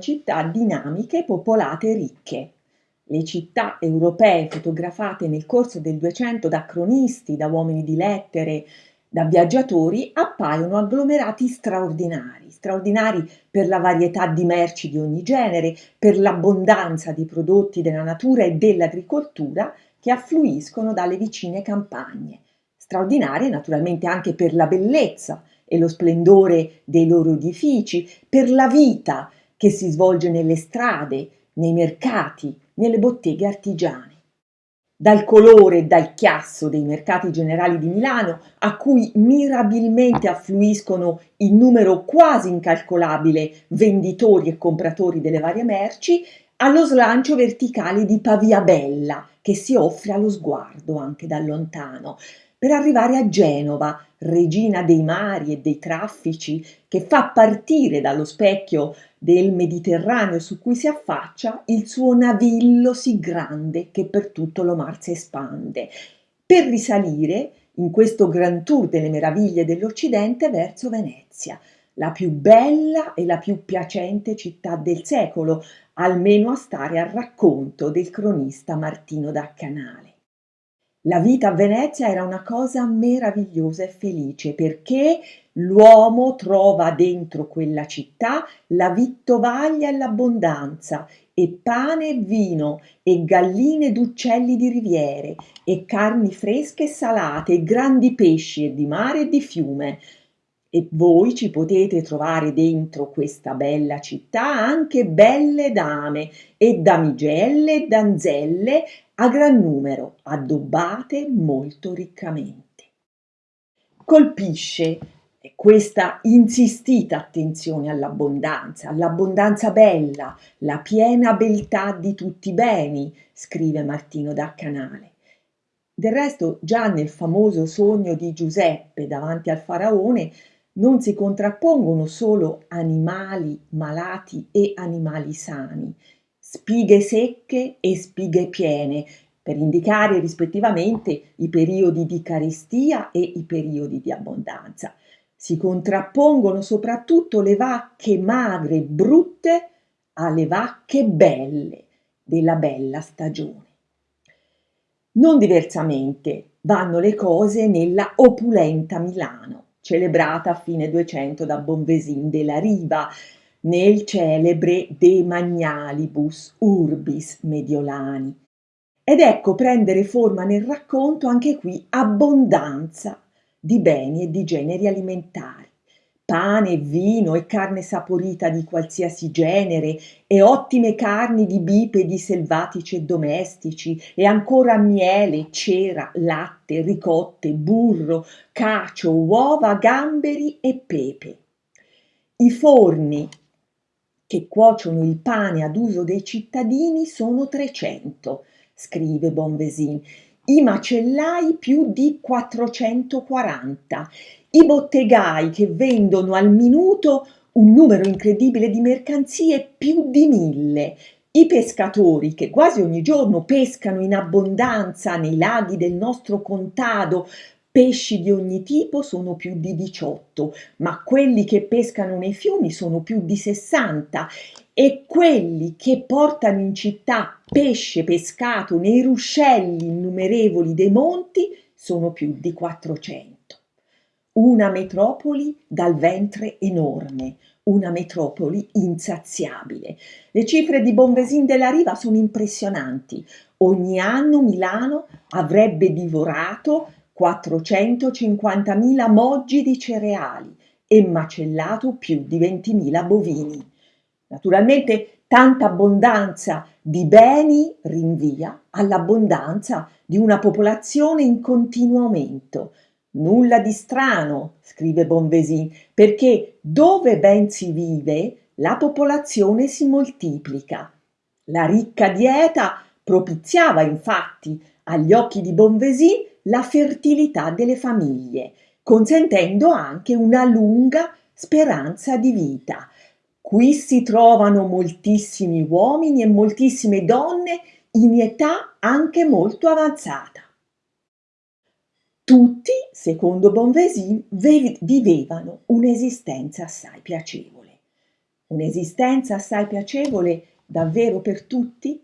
città dinamiche, popolate e ricche. Le città europee fotografate nel corso del Duecento da cronisti, da uomini di lettere, da viaggiatori appaiono agglomerati straordinari, straordinari per la varietà di merci di ogni genere, per l'abbondanza di prodotti della natura e dell'agricoltura che affluiscono dalle vicine campagne, straordinari naturalmente anche per la bellezza e lo splendore dei loro edifici, per la vita che si svolge nelle strade, nei mercati, nelle botteghe artigiane. Dal colore e dal chiasso dei mercati generali di Milano, a cui mirabilmente affluiscono in numero quasi incalcolabile venditori e compratori delle varie merci, allo slancio verticale di Pavia Bella, che si offre allo sguardo anche da lontano, per arrivare a Genova, regina dei mari e dei traffici, che fa partire dallo specchio del Mediterraneo su cui si affaccia il suo navillo sì grande che per tutto lo mar si espande, per risalire in questo gran tour delle meraviglie dell'Occidente verso Venezia, la più bella e la più piacente città del secolo, almeno a stare al racconto del cronista Martino da Canale. La vita a Venezia era una cosa meravigliosa e felice perché l'uomo trova dentro quella città la vittovaglia e l'abbondanza e pane e vino e galline d'uccelli di riviere e carni fresche e salate e grandi pesci e di mare e di fiume. E voi ci potete trovare dentro questa bella città anche belle dame e damigelle e danzelle a gran numero, addobbate molto riccamente. Colpisce questa insistita attenzione all'abbondanza, all'abbondanza bella, la piena beltà di tutti i beni, scrive Martino da Canale. Del resto, già nel famoso sogno di Giuseppe davanti al faraone, non si contrappongono solo animali malati e animali sani, spighe secche e spighe piene, per indicare rispettivamente i periodi di carestia e i periodi di abbondanza. Si contrappongono soprattutto le vacche magre e brutte alle vacche belle della bella stagione. Non diversamente vanno le cose nella opulenta Milano celebrata a fine 200 da Bonvesin della Riva, nel celebre De Magnalibus Urbis Mediolani. Ed ecco prendere forma nel racconto anche qui abbondanza di beni e di generi alimentari pane, vino e carne saporita di qualsiasi genere e ottime carni di bipedi selvatici e domestici e ancora miele, cera, latte, ricotte, burro, cacio, uova, gamberi e pepe. I forni che cuociono il pane ad uso dei cittadini sono 300, scrive Bonvesin, i macellai più di 440 i bottegai che vendono al minuto un numero incredibile di mercanzie, più di mille, i pescatori che quasi ogni giorno pescano in abbondanza nei laghi del nostro contado, pesci di ogni tipo sono più di 18, ma quelli che pescano nei fiumi sono più di 60 e quelli che portano in città pesce pescato nei ruscelli innumerevoli dei monti sono più di 400 una metropoli dal ventre enorme, una metropoli insaziabile. Le cifre di Bonvesin della Riva sono impressionanti. Ogni anno Milano avrebbe divorato 450.000 moggi di cereali e macellato più di 20.000 bovini. Naturalmente tanta abbondanza di beni rinvia all'abbondanza di una popolazione in continuo aumento, Nulla di strano, scrive Bonvesin, perché dove ben si vive la popolazione si moltiplica. La ricca dieta propiziava infatti agli occhi di Bonvesin la fertilità delle famiglie, consentendo anche una lunga speranza di vita. Qui si trovano moltissimi uomini e moltissime donne in età anche molto avanzata. Tutti, secondo Bonvesin, vivevano un'esistenza assai piacevole. Un'esistenza assai piacevole davvero per tutti?